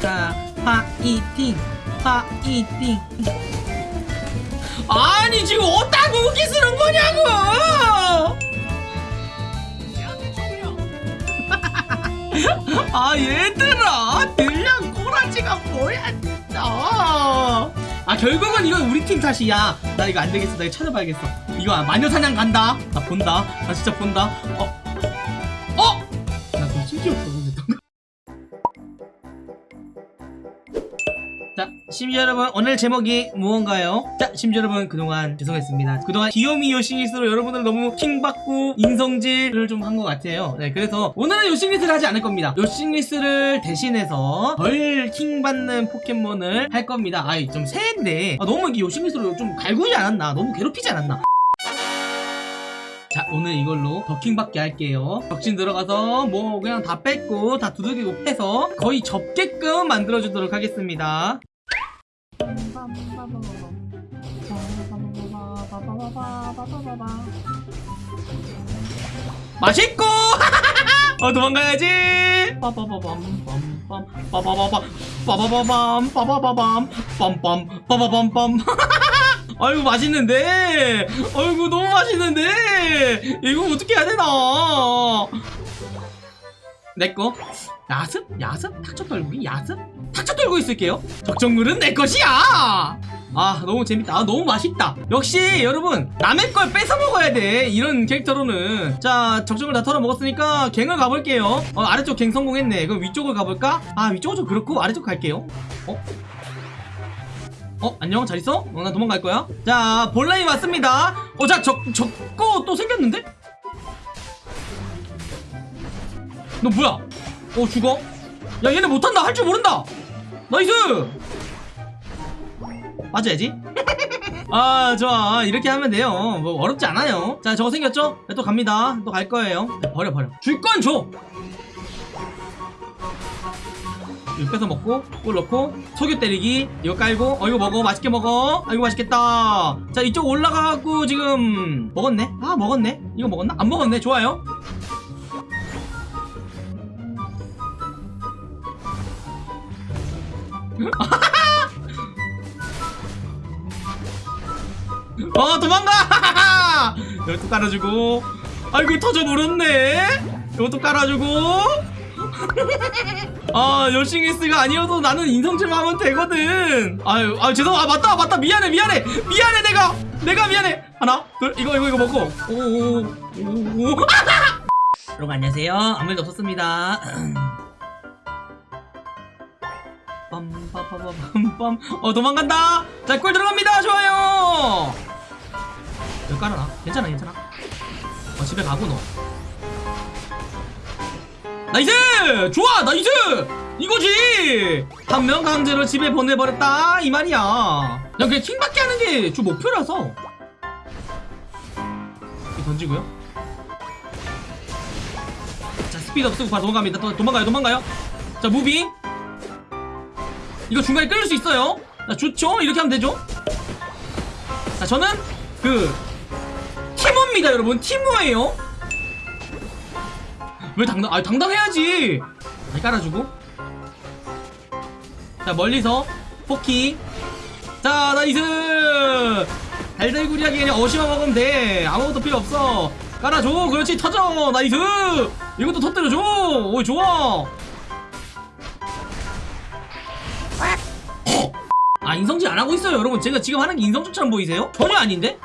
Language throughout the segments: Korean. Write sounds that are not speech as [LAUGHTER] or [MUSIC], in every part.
자 파이팅 파이팅 아니 지금 어디다 무기 쓰는 거냐고! [LAUGHS] 아 얘들아 들량 꼬라지가 뭐야 진짜. 아 결국은 이건 우리 팀 탓이야. 나 이거 안 되겠어. 나 이거 찾아봐야겠어. 이거 마녀사냥 간다. 나 본다. 나 진짜 본다. 어? 어? 심지어 여러분, 오늘 제목이 무언가요? 자, 심지어 여러분, 그동안 죄송했습니다. 그동안 귀요미 요싱리스로 여러분들 너무 킹받고 인성질을 좀 한 것 같아요. 네, 그래서 오늘은 요싱리스를 하지 않을 겁니다. 요싱리스를 대신해서 덜 킹받는 포켓몬을 할 겁니다. 아이, 좀 세인데, 아, 너무 이게 요싱리스로 좀 갈구지 않았나? 너무 괴롭히지 않았나? 자 오늘 이걸로 더킹받게 할게요 덕진 들어가서 뭐 그냥 다 뺏고 다 두들기고 해서 거의 접게끔 만들어주도록 하겠습니다 맛있고 [LAUGHS] 어 도망가야지 빠바바밤 빰빰 빠바바밤 빠바바밤 빠바바밤 빰빰 빠바밤빰 [LAUGHS] 아이고 맛있는데 아이고 너무 맛있는데 이거 어떻게 해야 되나 내꺼 야습? 야습? 탁쳐 떨구기? 야습? 탁쳐 떨고 있을게요. 적정물은 내 것이야! 아 너무 재밌다. 아, 너무 맛있다. 역시 여러분 남의 걸 뺏어 먹어야 돼. 이런 캐릭터로는. 자 적정을 다 털어 먹었으니까 갱을 가볼게요. 어, 아래쪽 갱 성공했네. 그럼 위쪽을 가볼까? 아 위쪽은 좀 그렇고 아래쪽 갈게요. 어? 어 안녕. 잘 있어? 어, 나 도망갈 거야? 자 본라인 왔습니다. 어 자 저거 또 생겼는데? 너 뭐야? 어 죽어? 야 얘네 못한다. 할 줄 모른다 nice! 맞아야지? 아 좋아. 이렇게 하면 돼요. 뭐 어렵지 않아요. 자 저거 생겼죠? 네, 또 갑니다. 또 갈 거예요. 네, 버려 버려. 줄 건 줘! 이거 뺏어 먹고 꿀 넣고 석유 때리기. 이거 깔고 어 이거 먹어. 맛있게 먹어. 아 이거 맛있겠다. 자 이쪽 올라가갖고 지금 먹었네? 아 먹었네? 이거 먹었나? 안 먹었네. 좋아요 어 도망가! [LAUGHS] 이것도 깔아주고. 아이고 터져 버렸네. 이것도 깔아주고. 아 열싱리스가 아니어도 나는 인성질만 하면 되거든. 아유 아 죄송 아 맞다 맞다. 미안해 미안해. 미안해 내가. 내가 미안해. 하나 둘 이거 이거 이거 먹고. 오오오. [LAUGHS] 여러분 안녕하세요. 아무 일도 없었습니다 [CLEARS THROAT] 빰빰빰빰빰 어 도망간다! 자꿀 들어갑니다! 좋아요! 여기 깔아라 괜찮아 괜찮아. 어 집에 가고 너. Nice! 좋아 nice! 이거지! 한 명 강제로 집에 보내버렸다 이 말이야. 야 그냥 킹받게 하는 게 주 목표라서. 던지고요. 자 스피드업 쓰고 바로 도망갑니다. 또 도망가요 도망가요. 자 moving 이거 중간에 끌릴 수 있어요. 자 좋죠? 이렇게 하면 되죠? 자 저는 그 티모입니다 여러분. 티모예요. 왜 당당 아 당당해야지. 잘 깔아주고. 자 멀리서 poking. 자 nice 달달구리하게 그냥 어시만 먹으면 돼. 아무것도 필요 없어. 깔아줘. 그렇지 터져. Nice 이것도 터뜨려줘. 오 좋아 아 인성질 안 하고 있어요 여러분. 제가 지금 하는 게 인성질처럼 보이세요? 전혀 아닌데?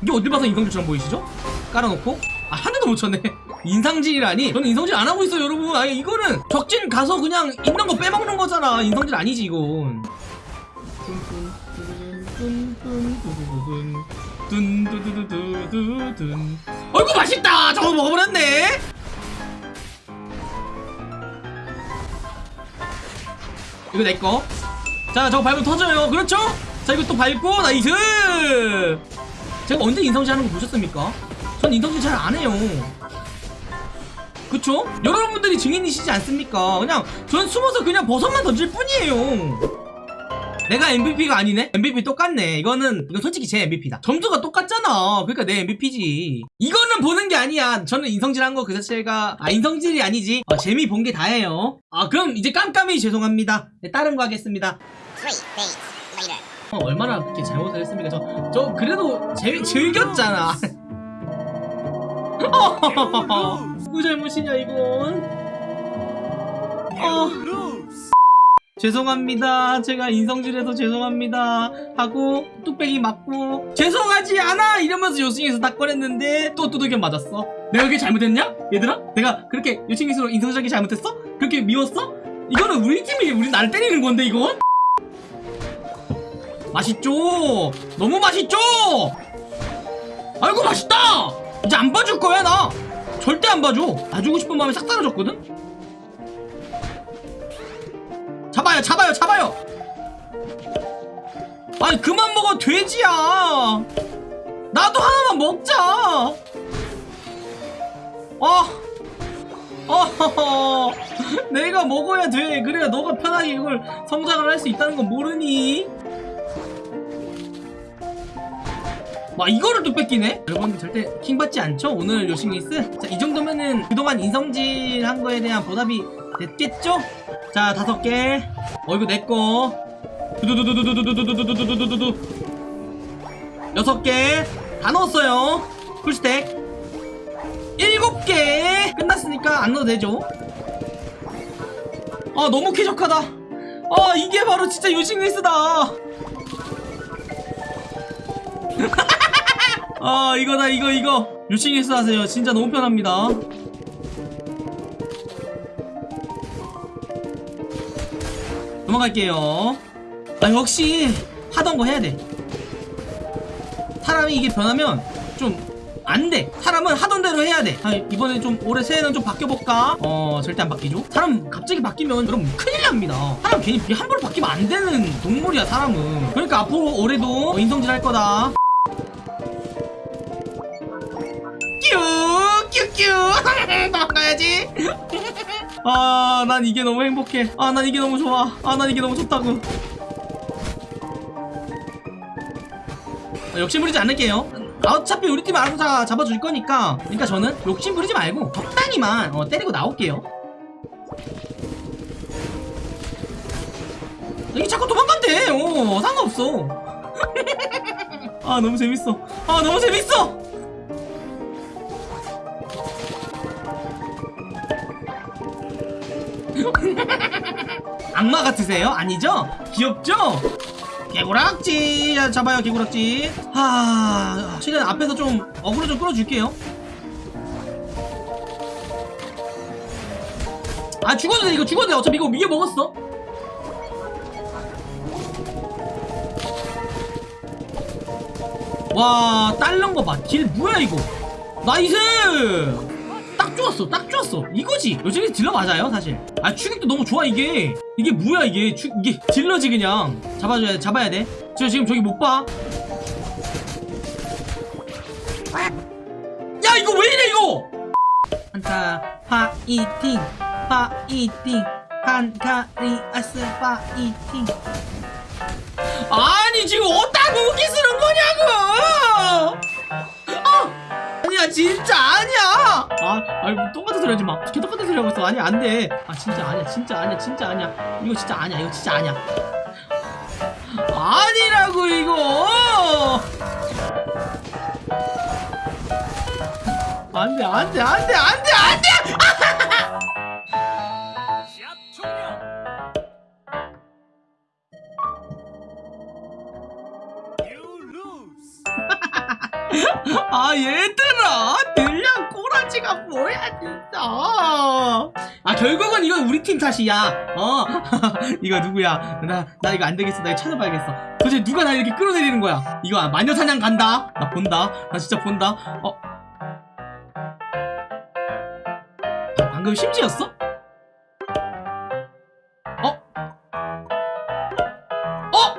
이게 어딜 봐서 인성질처럼 보이시죠? 깔아놓고? 아한 대도 못 쳤네. [LAUGHS] 인상질이라니? 저는 인성질 안 하고 있어요 여러분. 아니 이거는 적진 가서 그냥 있는 거 빼먹는 거잖아. 인성질 아니지 이건. 어이구 맛있다 저거 먹어버렸네 이거 내꺼 자 저거 밟으면 터져요 그렇죠? 자 이거 또 밟고 nice 제가 언제 인성질 하는 거 보셨습니까? 전 인성질 잘 안 해요 그쵸? 여러분들이 증인이시지 않습니까? 그냥 전 숨어서 그냥 버섯만 던질 뿐이에요 내가 MVP가 아니네? MVP 똑같네. 이거는, 이건 솔직히 제 MVP다. 점수가 똑같잖아. 그러니까 내 MVP지. 이거는 보는 게 아니야. 저는 인성질 한 거 그 자체가, 아, 인성질이 아니지. 어, 재미 본 게 다예요. 아, 그럼 이제 깜깜이 죄송합니다. 네, 다른 거 하겠습니다. 어, 얼마나 그렇게 잘못을 했습니까? 저, 저 그래도 재, 즐겼잖아. [LAUGHS] 누구 잘못이냐 이건? 어, 죄송합니다. 제가 인성질해서 죄송합니다. 하고 뚝배기 맞고 죄송하지 않아 이러면서 요승에서 딱 꺼냈는데 또 두들겨 맞았어. 내가 그게 잘못했냐? 얘들아? 내가 그렇게 요승에서 인성적이 잘못했어? 그렇게 미웠어? 이거는 우리 팀이 우리 나를 때리는 건데 이건? 맛있죠? 너무 맛있죠? 아이고 맛있다! 이제 안 봐줄 거야 나! 절대 안 봐줘! 봐주고 싶은 마음이 싹 사라졌거든? 잡아요 잡아요 잡아요! 아니 그만 먹어 돼지야! 나도 하나만 먹자! 아! 어, [LAUGHS] 내가 먹어야 돼. 그래야 너가 편하게 이걸 성장을 할 수 있다는 건 모르니? 와 이거를 또 뺏기네? 여러분 절대 킹 받지 않죠? 오늘 요싱리스? 자이 정도면은 그동안 인성질 한 거에 대한 보답이 됐겠죠? 자 다섯 개 어 이거 내꺼 두두두두두두두두두두두두두 여섯 개 다 넣었어요 풀스택 일곱 개 끝났으니까 안 넣어도 되죠 아 너무 쾌적하다 아 이게 바로 진짜 요싱리스다 아 이거다 이거 이거 유싱에서 하세요 진짜 너무 편합니다 넘어갈게요. 아 역시 하던 거 해야 돼. 사람이 이게 변하면 좀 안돼. 사람은 하던 대로 해야 돼. 아, 이번에 좀 올해 새해는 좀 바뀌어볼까? 어 절대 안 바뀌죠. 사람 갑자기 바뀌면 여러분 큰일 납니다. 사람 괜히 함부로 바뀌면 안 되는 동물이야 사람은. 그러니까 앞으로 올해도 인성질 할 거다. 큐 큐큐 도망가야지 [LAUGHS] [LAUGHS] 아 난 이게 너무 행복해. 아 난 이게 너무 좋아. 아 난 이게 너무 좋다고. 아, 욕심 부리지 않을게요. 아, 어차피 우리 팀 알아서 다 잡아줄 거니까. 그러니까 저는 욕심 부리지 말고 적당히만 어, 때리고 나올게요. 이게 자꾸 도망간대 어 상관없어. [LAUGHS] 아 너무 재밌어. 아 너무 재밌어 악마 같으세요? 아니죠? 귀엽죠? 개구락지! 야, 잡아요 개구락지. 하... 최대한 앞에서 좀 어그로 좀 끌어줄게요. 아 죽어도 돼 이거 죽어도 돼. 어차피 이거 위에 먹었어. 와 딸른 거봐길 뭐야 이거? 나이스 딱 좋았어 딱 좋았어. 이거지. 요즘에 딜러 맞아요 사실. 아 추격도 너무 좋아 이게. 이게 뭐야 이게? 추, 이게 딜러지 그냥. 잡아줘야 돼 잡아야 돼 저 지금 저기 못봐 야 이거 왜 이래 이거? 한타 파이팅. 파이팅. 한카리아스 파이팅. 아니 지금 어디다 무기 쓰는 거냐고 진짜 아니야. 아 아이 뭐 똑같은 소리 하지 마. 계속 똑같은 소리 하고 있어. 아니야 안돼. 아 진짜 아니야. 진짜 아니야. 진짜 아니야. 이거 진짜 아니야. 이거 진짜 아니야. 아니라고 이거. 안돼 안돼 안돼 안돼 [LAUGHS] 아 얘들아 들량 꼬라지가 뭐야 진짜. 아 결국은 이건 우리 팀 탓이야. 어 [LAUGHS] 이거 누구야? 나, 나 이거 안되겠어. 나 이거 찾아봐야겠어. 도대체 누가 나 이렇게 끌어내리는 거야? 이거 마녀사냥 간다. 나 본다. 나 진짜 본다. 어. 아, 방금 심지였어? 어? 어?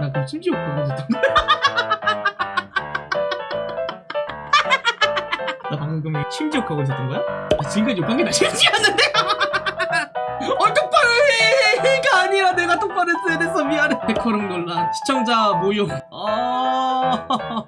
나 그럼 심지어 그거 심지욕하고 있었던 거야? 아, 지금까지 욕한 게나 심지였는데? [LAUGHS] 어 똑바로 해가 아니라 내가 똑바로 뻔했어, 됐어. 미안해. 데코rum 논란. 시청자 모욕. 아.